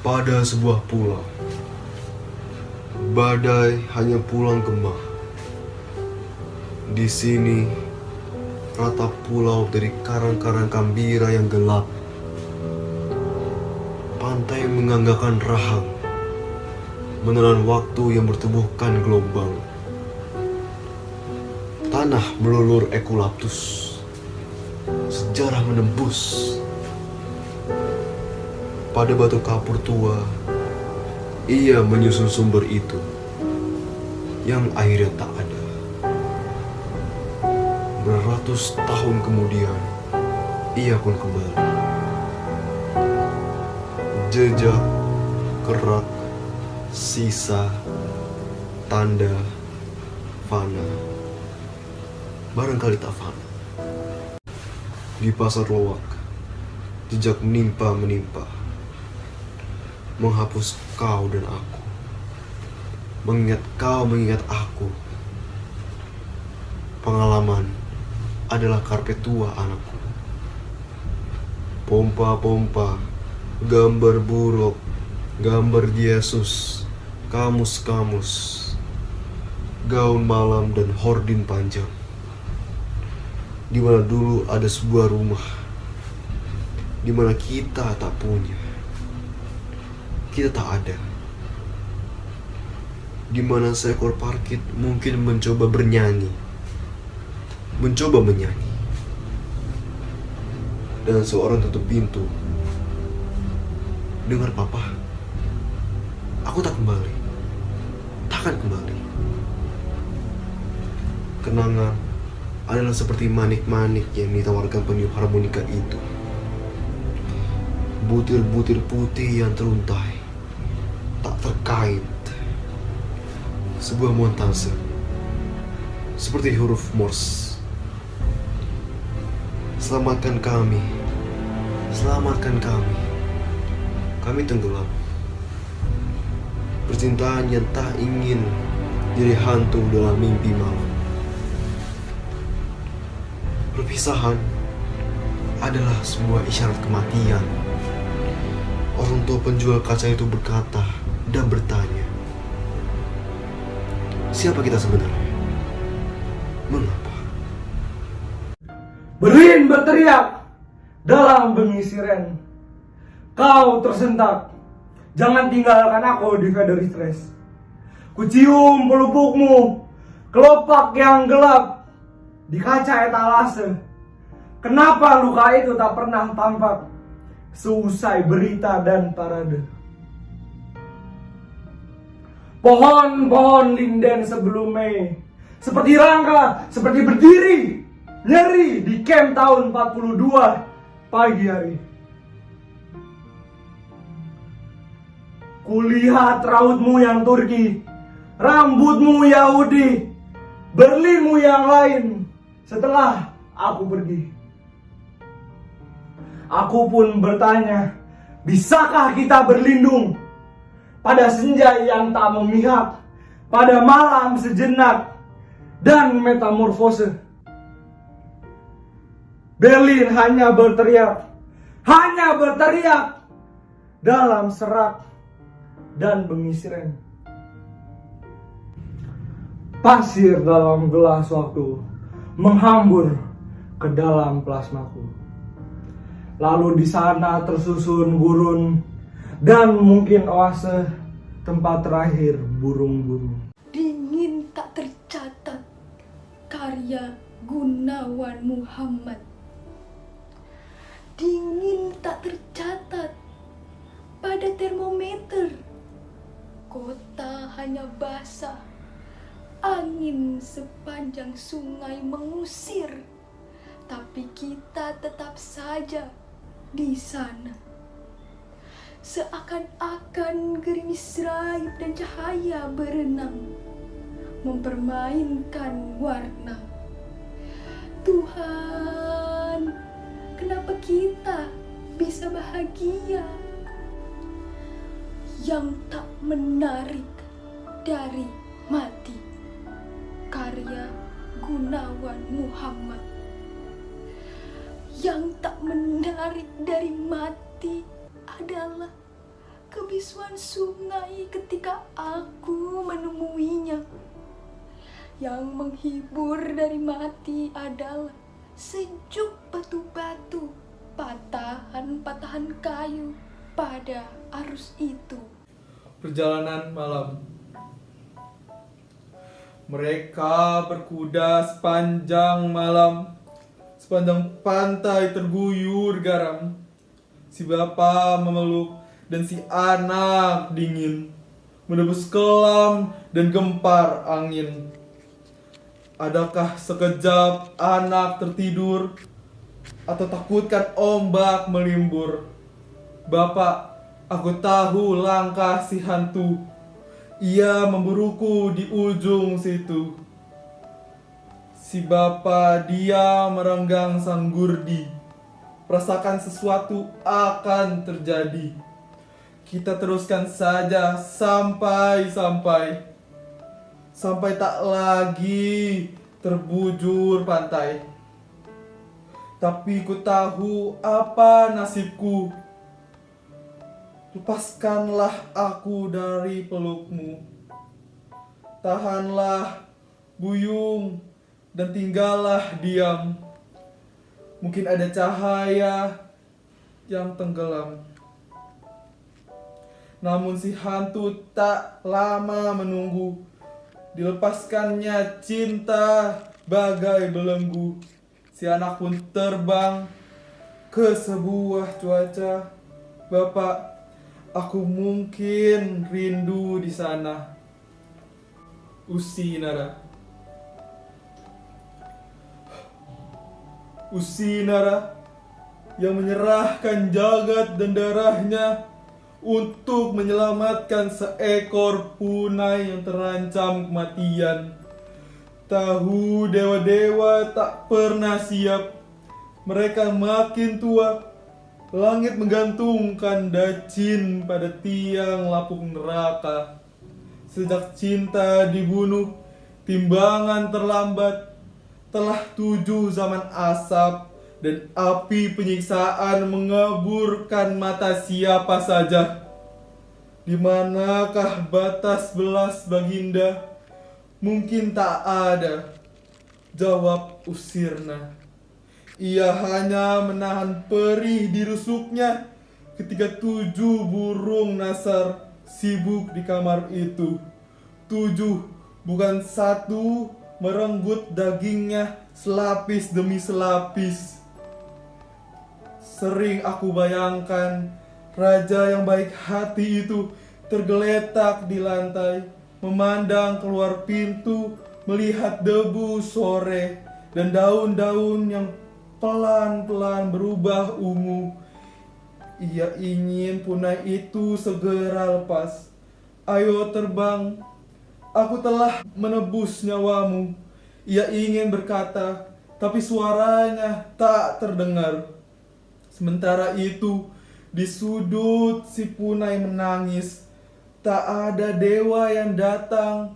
pada sebuah pulau. Badai hanya pulang kemah. Di sini, rata pulau dari karang-karang kambira yang gelap. Pantai menganggakan rahang, menelan waktu yang bertubuhkan gelombang. Tanah melulur ekulaptus, sejarah menembus pada batu kapur tua, ia menyusun sumber itu yang akhirnya tak ada. Beratus tahun kemudian, ia pun kembali. Jejak, kerak, sisa, tanda, fana. Barangkali tak fana. Di pasar lowak, jejak menimpa menimpa menghapus kau dan aku. Mengingat kau mengingat aku. Pengalaman adalah karpet tua anakku. Pompa-pompa, gambar buruk, gambar Yesus, kamus-kamus, gaun malam dan hordin panjang. Di mana dulu ada sebuah rumah, di mana kita tak punya kita tak ada. Di mana seekor parkit mungkin mencoba bernyanyi, mencoba menyanyi, dan seorang tutup pintu. Dengar papa, aku tak kembali, takkan kembali. Kenangan adalah seperti manik-manik yang ditawarkan peniup harmonika itu. Butir-butir putih yang teruntai tak terkait sebuah montase seperti huruf Morse. Selamatkan kami, selamatkan kami. Kami tenggelam. Percintaan yang tak ingin jadi hantu dalam mimpi malam. Perpisahan adalah sebuah isyarat kematian. Orang tua penjual kaca itu berkata, dan bertanya, siapa kita sebenarnya? Mengapa? Berlin berteriak dalam bengi siren. Kau tersentak. Jangan tinggalkan aku di Federistres. Kucium pelupukmu, kelopak yang gelap di kaca etalase. Kenapa luka itu tak pernah tampak seusai berita dan parade? Pohon-pohon linden sebelum Mei Seperti rangka, seperti berdiri Nyeri di camp tahun 42 pagi hari. Kulihat rautmu yang Turki Rambutmu Yahudi Berlinmu yang lain Setelah aku pergi. Aku pun bertanya Bisakah kita berlindung pada senja yang tak memihak, pada malam sejenak, dan metamorfose. Berlin hanya berteriak, hanya berteriak dalam serak dan bengisiren. Pasir dalam gelas waktu menghambur ke dalam plasmaku. Lalu di sana tersusun gurun dan mungkin oase tempat terakhir burung-burung. Dingin tak tercatat karya Gunawan Muhammad. Dingin tak tercatat pada termometer. Kota hanya basah. Angin sepanjang sungai mengusir. Tapi kita tetap saja di sana. Seakan-akan gerimis raib dan cahaya berenang Mempermainkan warna. Tuhan, kenapa kita bisa bahagia? Yang tak menarik dari mati Karya Gunawan Muhammad. Yang tak menarik dari mati adalah kebisuan sungai ketika aku menemuinya. Yang menghibur dari mati adalah sejuk batu-batu, patahan-patahan kayu pada arus itu. Perjalanan malam Mereka berkuda sepanjang malam Sepanjang pantai terguyur garam Si bapak memeluk dan si anak dingin Menebus kelam dan gempar angin. Adakah sekejap anak tertidur Atau takutkan ombak melimbur? Bapak, aku tahu langkah si hantu. Ia memburuku di ujung situ. Si bapak dia merenggang sang gurdi Rasakan sesuatu akan terjadi. Kita teruskan saja sampai-sampai. Sampai tak lagi terbujur pantai. Tapi ku tahu apa nasibku. Lepaskanlah aku dari pelukmu. Tahanlah buyung dan tinggallah diam Mungkin ada cahaya yang tenggelam Namun si hantu tak lama menunggu Dilepaskannya cinta bagai belenggu Si anak pun terbang ke sebuah cuaca Bapak Aku mungkin rindu di sana. Usinara. Usinara yang menyerahkan jagat dan darahnya untuk menyelamatkan seekor punai yang terancam kematian. Tahu dewa-dewa tak pernah siap. Mereka makin tua, Langit menggantungkan dacin pada tiang lapuk neraka. Sejak cinta dibunuh, timbangan terlambat. Telah tujuh zaman asap dan api penyiksaan mengaburkan mata siapa saja. Di manakah batas belas baginda? Mungkin tak ada. Jawab Usirna. Ia hanya menahan perih di rusuknya ketika tujuh burung nasar sibuk di kamar itu. Tujuh, bukan satu, merenggut dagingnya selapis demi selapis. Sering aku bayangkan raja yang baik hati itu tergeletak di lantai, memandang keluar pintu, melihat debu sore dan daun-daun yang pelan-pelan berubah ungu. Ia ingin punai itu segera lepas. Ayo terbang, aku telah menebus nyawamu. Ia ingin berkata, tapi suaranya tak terdengar. Sementara itu, di sudut si punai menangis. Tak ada dewa yang datang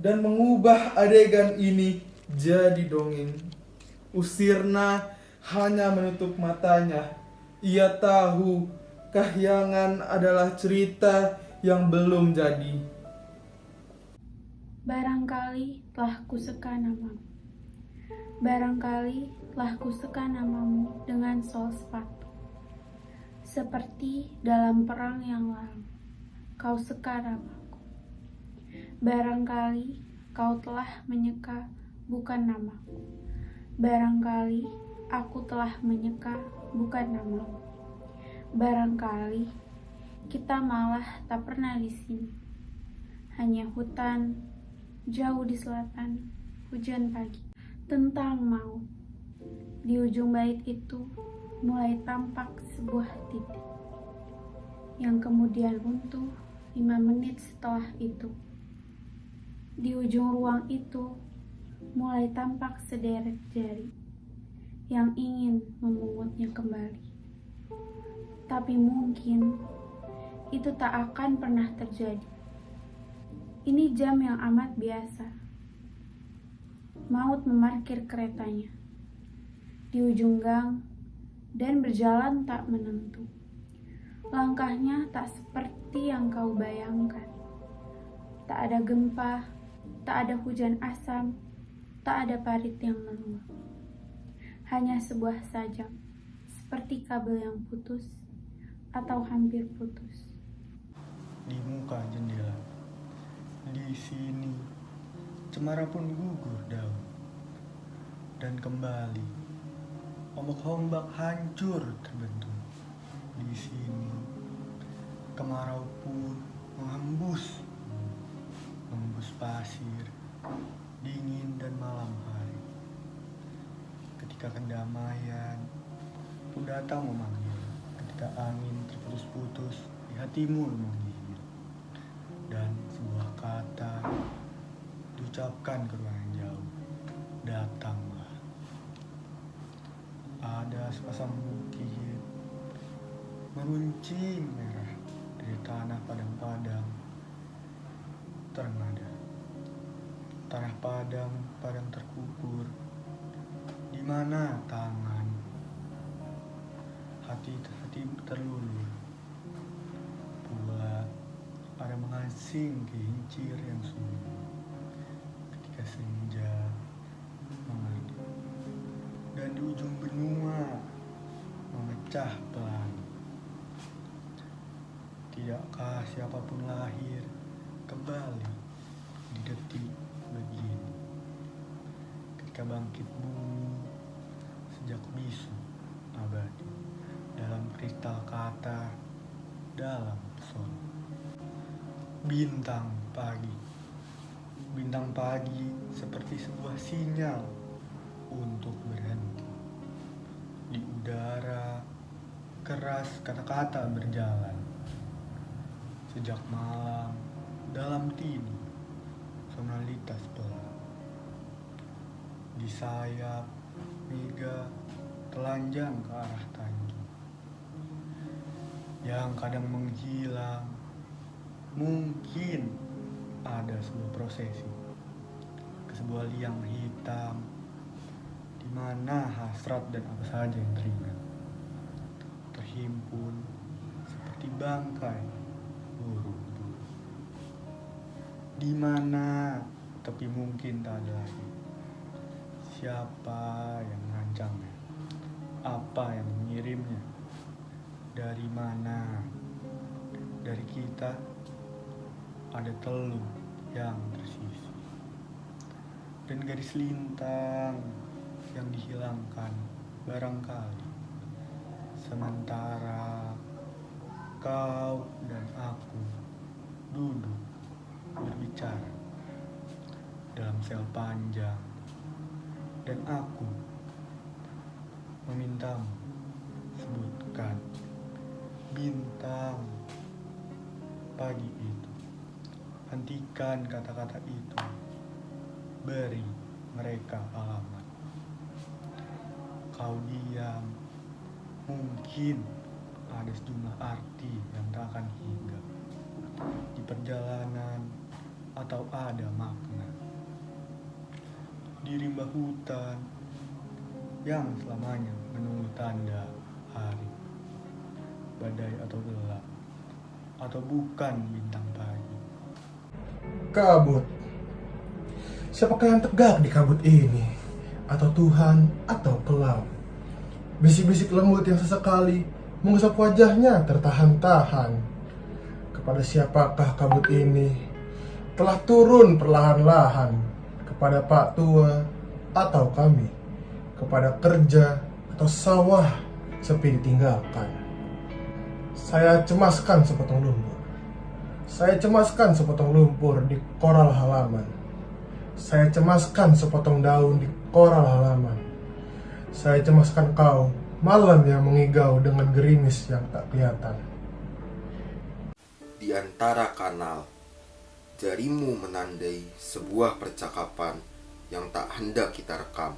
dan mengubah adegan ini jadi dongeng. Usirna hanya menutup matanya. Ia tahu kahyangan adalah cerita yang belum jadi. Barangkali telah kuseka namamu. Barangkali telah kuseka namamu dengan sol sepatu. Seperti dalam perang yang lalu, kau seka namaku. Barangkali kau telah menyeka bukan namaku. Barangkali aku telah menyeka bukan namamu. Barangkali kita malah tak pernah di sini. Hanya hutan jauh di selatan, hujan pagi. Tentang mau. Di ujung bait itu mulai tampak sebuah titik yang kemudian runtuh lima menit setelah itu. Di ujung ruang itu mulai tampak sederet jari yang ingin memungutnya kembali. Tapi mungkin itu tak akan pernah terjadi. Ini jam yang amat biasa. Maut memarkir keretanya di ujung gang dan berjalan tak menentu. Langkahnya tak seperti yang kau bayangkan. Tak ada gempa, tak ada hujan asam, tak ada parit yang meluap. Hanya sebuah sajak, seperti kabel yang putus atau hampir putus. Di muka jendela, di sini, cemara pun gugur daun. Dan kembali, ombak-ombak hancur terbentuk. Di sini, kemarau pun menghembus, menghembus pasir, dingin dan malam hari. Ketika kedamaian pun datang memanggil, ketika angin terputus-putus di hatimu menggigil, dan kata diucapkan ke ruangan jauh, datanglah. Ada sepasang bukit meruncing merah dari tanah padang-padang ternada. Tanah padang, padang terkubur, di mana tangan hati hati terlulur ada mengasing kincir yang sunyi ketika senja mengadu dan di ujung benua memecah pelangi tidakkah siapa pun lahir kembali di detik begini? Ketika bangkit bumi sejak bisu abadi dalam kristal kata dalam pesona bintang pagi. Bintang pagi seperti sebuah sinyal untuk berhenti. Di udara keras kata-kata berjalan. Sejak malam dalam tidur sonalitas pelan. Di sayap mega telanjang ke arah Tanjung. Yang kadang menghilang mungkin ada sebuah prosesi ke sebuah liang hitam di mana hasrat dan apa saja yang teringat. Terhimpun seperti bangkai burung. Di mana tapi mungkin tak ada lagi. Siapa yang merancangnya apa yang mengirimnya? Dari mana? Dari kita ada telur yang tersisi dan garis lintang yang dihilangkan barangkali. Sementara kau dan aku duduk berbicara dalam sel panjang. Dan aku memintamu sebutkan hentikan kata-kata itu. Beri mereka alamat. Kau diam. Mungkin ada sejumlah arti yang tak akan hingga. Di perjalanan atau ada makna. Di rimba hutan yang selamanya menunggu tanda hari. Badai atau gelap. Atau bukan bintang pagi Kabut. Siapakah yang tegak di kabut ini? Atau Tuhan atau kelam? Bisik-bisik lembut yang sesekali mengusap wajahnya tertahan-tahan. Kepada siapakah kabut ini telah turun perlahan-lahan kepada Pak Tua atau kami, kepada kerja atau sawah sepi ditinggalkan. Saya cemaskan sepotong lumpur. Saya cemaskan sepotong lumpur di koral halaman. Saya cemaskan sepotong daun di koral halaman. Saya cemaskan kau, malam yang mengigau dengan gerimis yang tak kelihatan. Di antara kanal, jarimu menandai sebuah percakapan yang tak hendak kita rekam.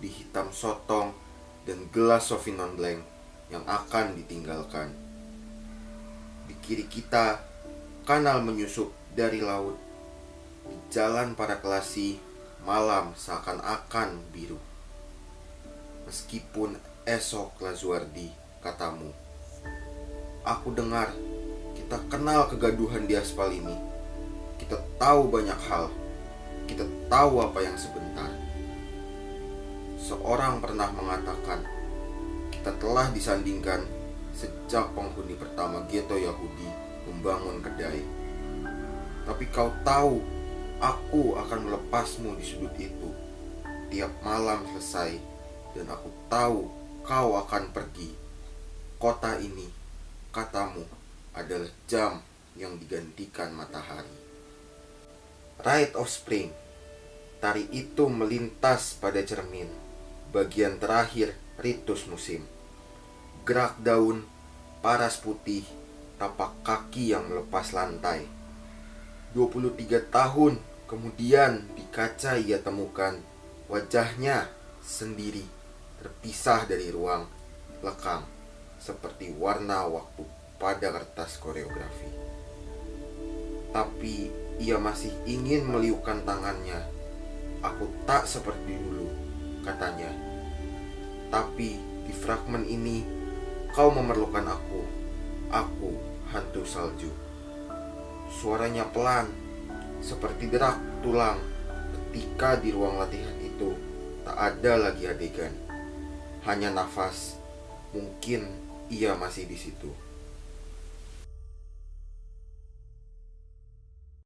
Di hitam sotong dan gelas Sauvignon Blanc yang akan ditinggalkan. Di kiri kita, kanal menyusup dari laut. Di jalan para kelasi, malam seakan-akan biru. Meskipun esok Lazuardi, katamu, Aku dengar kita kenal kegaduhan di aspal ini. Kita tahu banyak hal. Kita tahu apa yang sebentar. Seorang pernah mengatakan, kita telah disandingkan sejak penghuni pertama ghetto Yahudi membangun kedai. Tapi kau tahu, aku akan melepasmu di sudut itu. Tiap malam selesai, dan aku tahu kau akan pergi. Kota ini, katamu, adalah jam yang digantikan matahari. Rite of Spring Tari itu melintas pada cermin Bagian terakhir ritus musim Gerak daun, paras putih, tapak kaki yang melepas lantai 23 tahun kemudian di kaca ia temukan Wajahnya sendiri terpisah dari ruang lekang Seperti warna waktu pada kertas koreografi Tapi ia masih ingin meliukkan tangannya. Aku tak seperti dulu, katanya. Tapi di fragmen ini, kau memerlukan aku. Aku hantu salju. Suaranya pelan, seperti derak tulang. Ketika di ruang latihan itu, tak ada lagi adegan. Hanya nafas. Mungkin ia masih di situ.